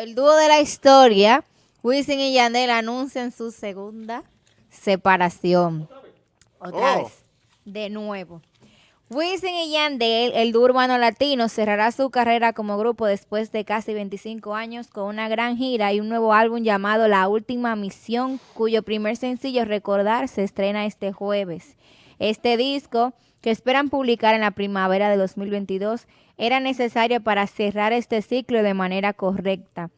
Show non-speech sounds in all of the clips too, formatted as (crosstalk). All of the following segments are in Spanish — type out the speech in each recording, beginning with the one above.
El dúo de la historia, Wisin y Yandel anuncian su segunda separación. Otra Oh. vez, de nuevo. Wisin y Yandel, el dúo urbano latino, cerrará su carrera como grupo después de casi 25 años con una gran gira y un nuevo álbum llamado La Última Misión, cuyo primer sencillo, Recordar, se estrena este jueves. Este disco, que esperan publicar en la primavera de 2022, era necesario para cerrar este ciclo de manera correcta.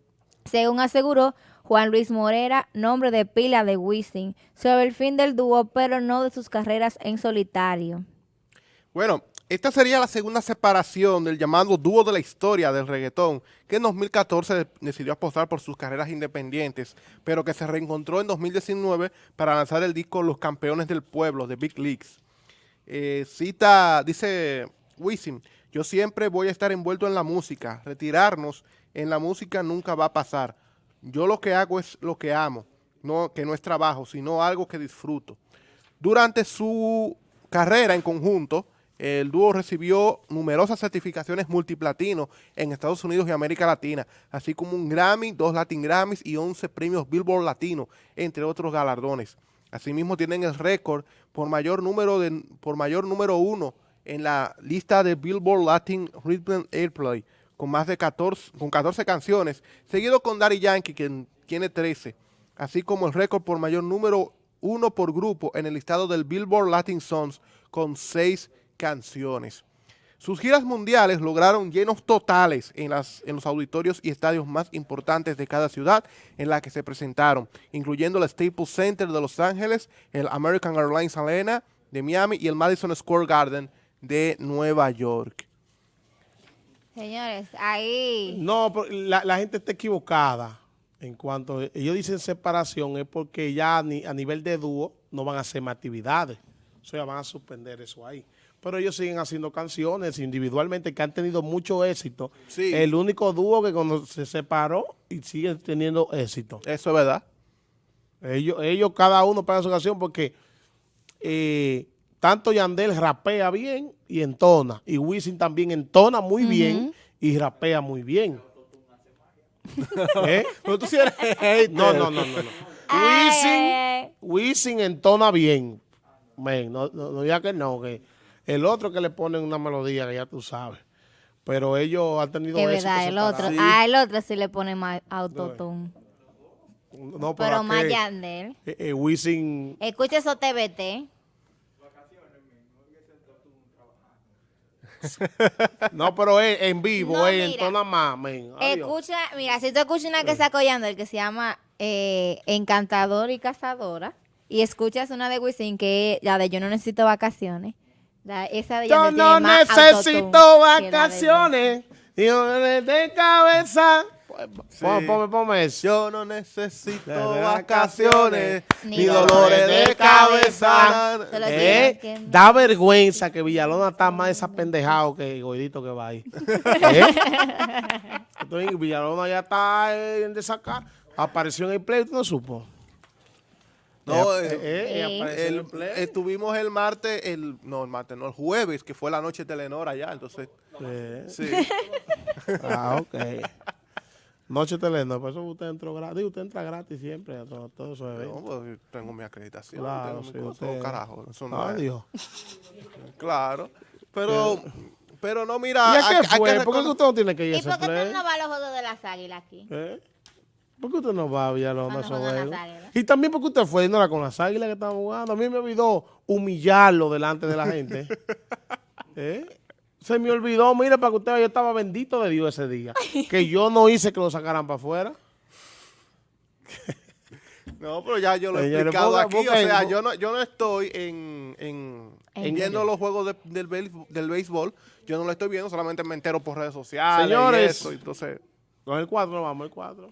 Según aseguró Juan Luis Morera, nombre de pila de Wisin, sobre el fin del dúo, pero no de sus carreras en solitario. Bueno, esta sería la segunda separación del llamado dúo de la historia del reggaetón, que en 2014 de- decidió apostar por sus carreras independientes, pero que se reencontró en 2019 para lanzar el disco Los Campeones del Pueblo, de Big Leagues. Eh, cita, dice Wisin, yo siempre voy a estar envuelto en la música, retirarnos en la música nunca va a pasar. Yo lo que hago es lo que amo, no, que no es trabajo, sino algo que disfruto. Durante su carrera en conjunto, el dúo recibió numerosas certificaciones multiplatino en Estados Unidos y América Latina, así como un Grammy, dos Latin Grammys y 11 premios Billboard Latino, entre otros galardones. Asimismo tienen el récord por mayor número de por mayor número uno en la lista de Billboard Latin Rhythm Airplay con más de 14 con 14 canciones, seguido con Daddy Yankee quien tiene 13, así como el récord por mayor número uno por grupo en el listado del Billboard Latin Songs con seis canciones. Sus giras mundiales lograron llenos totales en, las, en los auditorios y estadios más importantes de cada ciudad en la que se presentaron, incluyendo el Staples Center de Los Ángeles, el American Airlines Arena de Miami y el Madison Square Garden de Nueva York. Señores, ahí... No, la, la gente está equivocada. En cuanto ellos dicen separación, es porque ya ni- a nivel de dúo no van a hacer más actividades. O sea, van a suspender eso ahí. Pero ellos siguen haciendo canciones individualmente que han tenido mucho éxito. Sí. El único dúo que cuando se separó y sigue teniendo éxito. Eso es verdad. Ellos, ellos cada uno paga su canción porque eh, tanto Yandel rapea bien y entona. Y Wisin también entona muy bien y rapea muy bien. ¿Eh? Pero tú sí eres (laughs) hater. No, no, no, no. no. Wisin. Wisin entona bien. Men, no, no, no diga que no, que el otro que le ponen una melodía que ya tú sabes. Pero ellos han tenido Es verdad, el otro. Ah, el otro sí le pone más autotune. No, Pero más aquel, Yandel. eh, eh, Wisin Escucha eso TBT. (laughs) No, pero es en vivo, No, es en mira. tona más, men. Escucha, mira, si tú escuchas una que sacó Yandel que se llama eh, Encantador y Cazadora y escuchas una de Wisin que es la de Yo no necesito vacaciones, la- esa de Yo no necesito vacaciones. Yo de cabeza. Sí. Ponme, ponme, ponme. Yo no necesito De vacaciones, Ni ni dolores de de cabeza. Eh, que- da vergüenza que Villalona está más desapendejado que el gordito que va ahí. (laughs) ¿Eh? Entonces, Villalona ya está en desacar. Apareció en el play, ¿tú no supo? No, Eh, eh, eh, en el- el play. estuvimos el martes, el, no, el martes, no, el jueves, que fue la noche de Telenor allá, entonces, Eh, sí. (laughs) Ah, ok. (laughs) Noche Telenor, por eso usted entró gratis. Usted entra gratis siempre a todo- todos esos No, eventos. pues, tengo mi acreditación, Claro, tengo mi sí, cosa, usted- oh, carajo, eso no es- Adiós. (laughs) claro, pero, pero no, mira, ¿Y a hay- qué hay que fue? ¿Por qué usted no tiene que ir a ¿Y por qué no vas a los juegos de las águilas aquí? ¿Eh? ¿Por qué usted no va a Villalona a juegos? Y también porque usted fue y no era con las águilas que estaban jugando. A mí me olvidó humillarlo delante de la gente. (laughs) ¿Eh? Se me olvidó, mire, para que usted vea, yo estaba bendito de Dios ese día. (laughs) Que yo no hice que lo sacaran para afuera. (laughs) No, pero ya yo lo he explicado ponga- aquí, ponga o sea, yo no, yo no estoy en, en, ¿En viendo los juegos de- del, béis- del béisbol, yo no lo estoy viendo, solamente me entero por redes sociales Señores. y eso, entonces... Con el 4 vamos, el 4.